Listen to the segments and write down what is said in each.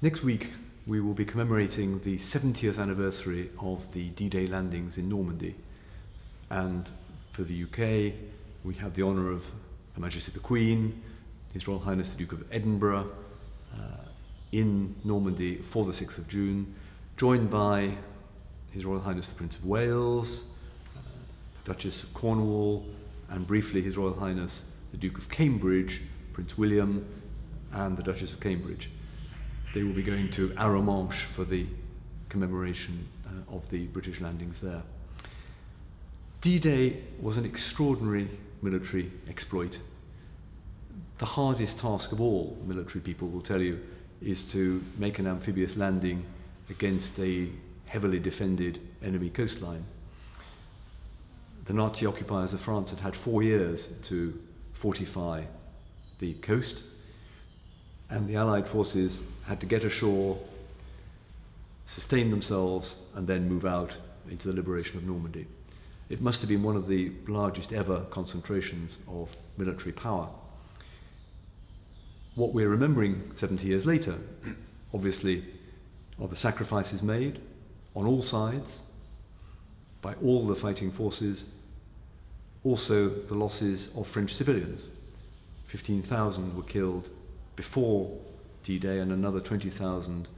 Next week, we will be commemorating the 70th anniversary of the D-Day landings in Normandy. And for the UK, we have the honour of Her Majesty the Queen, His Royal Highness the Duke of Edinburgh, uh, in Normandy for the 6th of June, joined by His Royal Highness the Prince of Wales, uh, Duchess of Cornwall, and briefly His Royal Highness the Duke of Cambridge, Prince William, and the Duchess of Cambridge. They will be going to Arromanches for the commemoration uh, of the British landings there. D-Day was an extraordinary military exploit. The hardest task of all, military people will tell you, is to make an amphibious landing against a heavily defended enemy coastline. The Nazi occupiers of France had had four years to fortify the coast, and the Allied forces had to get ashore, sustain themselves, and then move out into the liberation of Normandy. It must have been one of the largest ever concentrations of military power. What we're remembering 70 years later, obviously, are the sacrifices made on all sides by all the fighting forces, also the losses of French civilians. 15,000 were killed before D-Day and another 20,000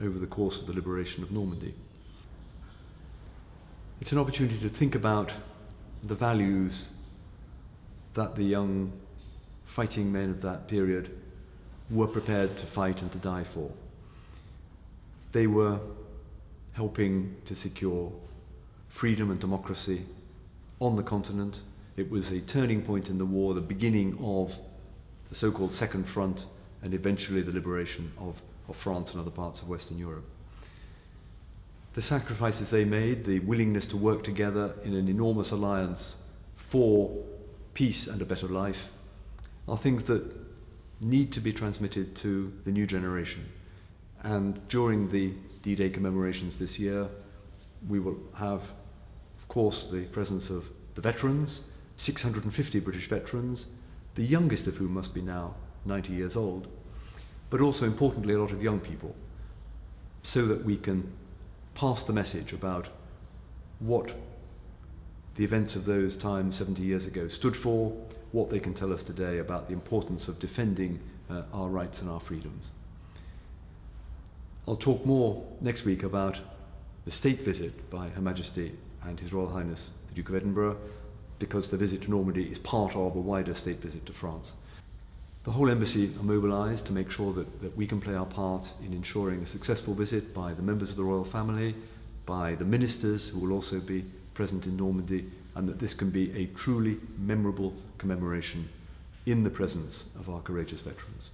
over the course of the liberation of Normandy. It's an opportunity to think about the values that the young fighting men of that period were prepared to fight and to die for. They were helping to secure freedom and democracy on the continent. It was a turning point in the war, the beginning of the so-called Second Front and eventually the liberation of, of France and other parts of Western Europe. The sacrifices they made, the willingness to work together in an enormous alliance for peace and a better life, are things that need to be transmitted to the new generation. And during the D-Day commemorations this year, we will have, of course, the presence of the veterans, 650 British veterans, the youngest of whom must be now 90 years old, but also importantly a lot of young people, so that we can pass the message about what the events of those times 70 years ago stood for, what they can tell us today about the importance of defending uh, our rights and our freedoms. I'll talk more next week about the state visit by Her Majesty and His Royal Highness the Duke of Edinburgh because the visit to Normandy is part of a wider state visit to France. The whole embassy are mobilised to make sure that, that we can play our part in ensuring a successful visit by the members of the royal family, by the ministers who will also be present in Normandy, and that this can be a truly memorable commemoration in the presence of our courageous veterans.